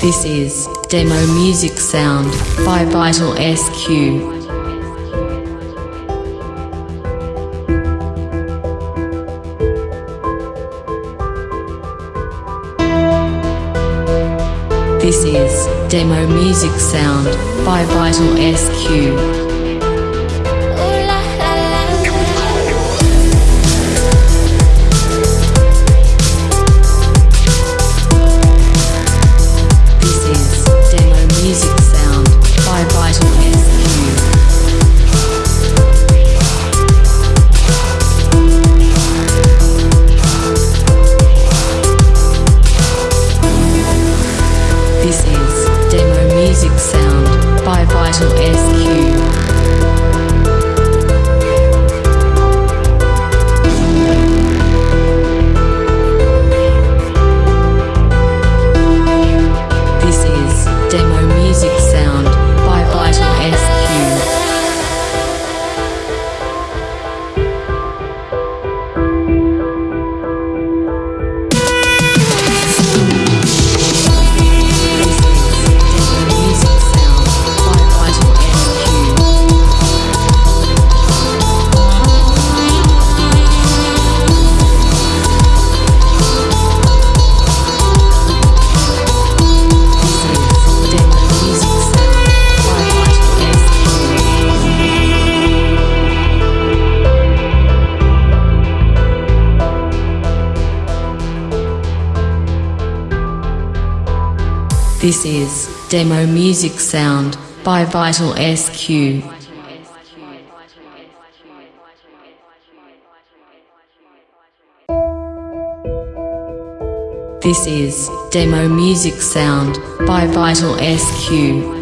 This is Demo Music Sound by Vital SQ. This is Demo Music Sound by Vital SQ. This is Demo Music Sound by Vital SQ. This is Demo Music Sound by Vital SQ.